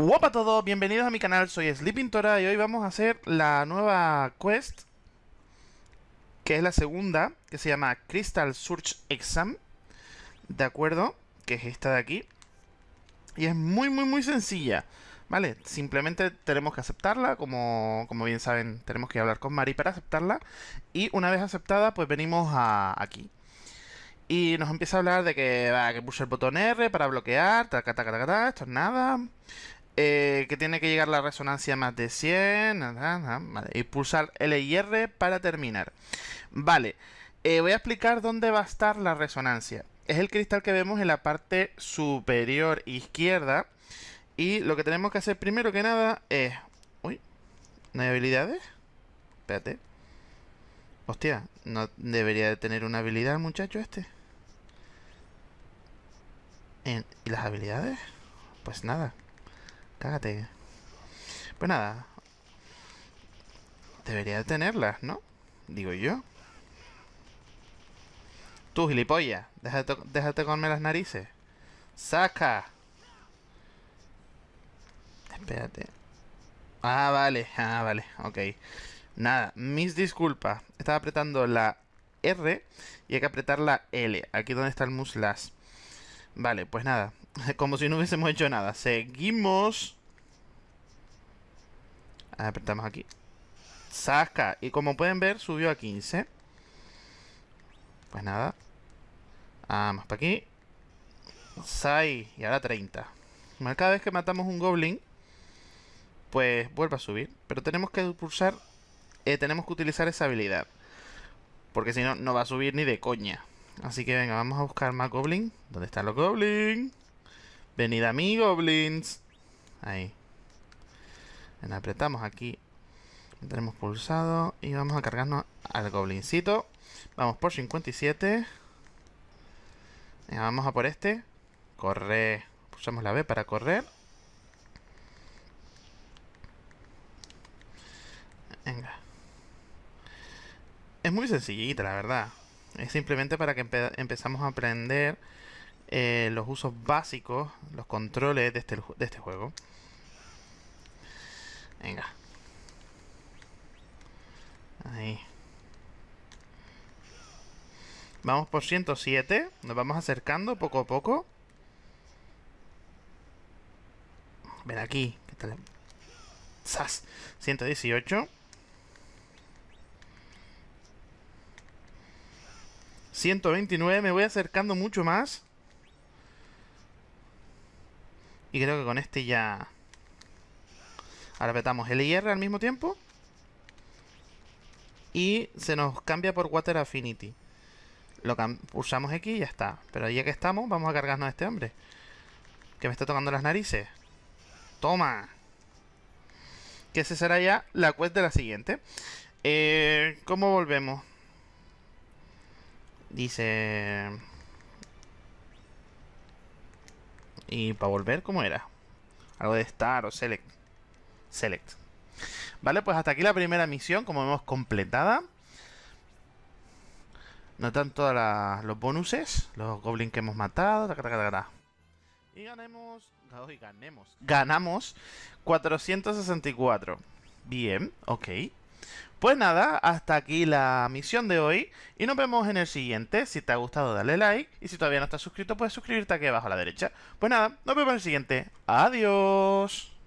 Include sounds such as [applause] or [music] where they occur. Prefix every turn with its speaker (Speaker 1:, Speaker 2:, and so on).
Speaker 1: Hola a todos, bienvenidos a mi canal, soy Sleepintora y hoy vamos a hacer la nueva quest que es la segunda, que se llama Crystal Search Exam ¿de acuerdo? Que es esta de aquí y es muy muy muy sencilla ¿vale? Simplemente tenemos que aceptarla, como, como bien saben tenemos que hablar con Mari para aceptarla y una vez aceptada pues venimos a aquí y nos empieza a hablar de que, va, que pulse el botón R para bloquear, taca, taca, taca, esto es nada. Eh, que tiene que llegar la resonancia más de 100. y pulsar L y R para terminar. Vale, eh, voy a explicar dónde va a estar la resonancia. Es el cristal que vemos en la parte superior izquierda. Y lo que tenemos que hacer primero que nada es... Uy, ¿no hay habilidades? Espérate. Hostia, ¿no debería de tener una habilidad muchacho este? ¿Y las habilidades? Pues nada. Cágate. Pues nada. Debería de tenerlas, ¿no? Digo yo. Tú, gilipollas. Déjate, déjate comerme las narices. ¡Saca! Espérate. Ah, vale. Ah, vale. Ok. Nada. Mis disculpas. Estaba apretando la R y hay que apretar la L. Aquí donde está el muslas. Vale, pues nada. [laughs] Como si no hubiésemos hecho nada. Seguimos. Apretamos aquí. Saca. Y como pueden ver, subió a 15. Pues nada. Vamos para aquí. 6. Y ahora 30. Cada vez que matamos un goblin, pues vuelve a subir. Pero tenemos que pulsar... Eh, tenemos que utilizar esa habilidad. Porque si no, no va a subir ni de coña. Así que venga, vamos a buscar más goblin. ¿Dónde están los goblins? Venid a mí, goblins. Ahí. Bueno, apretamos aquí. Tenemos pulsado. Y vamos a cargarnos al goblincito. Vamos por 57. Venga, vamos a por este. Corre. Pulsamos la B para correr. Venga. Es muy sencillita, la verdad. Es simplemente para que empezamos a aprender eh, los usos básicos, los controles de este, de este juego. Venga. Ahí. Vamos por 107. Nos vamos acercando poco a poco. Ven aquí. ¿Qué tal? ¡Sas! 118. 129, me voy acercando mucho más. Y creo que con este ya... Ahora apretamos L y al mismo tiempo. Y se nos cambia por Water Affinity. Lo pulsamos X y ya está. Pero ya que estamos, vamos a cargarnos a este hombre. Que me está tocando las narices. ¡Toma! Que ese será ya la quest de la siguiente. Eh, ¿Cómo volvemos? Dice... Y para volver, ¿cómo era? Algo de Star o Select. Select. Vale, pues hasta aquí la primera misión, como vemos, completada. Notan todos los bonuses, los goblins que hemos matado. Y ganemos... ganemos. Ganamos 464. Bien, ok. Pues nada, hasta aquí la misión de hoy y nos vemos en el siguiente. Si te ha gustado dale like y si todavía no estás suscrito puedes suscribirte aquí abajo a la derecha. Pues nada, nos vemos en el siguiente. Adiós.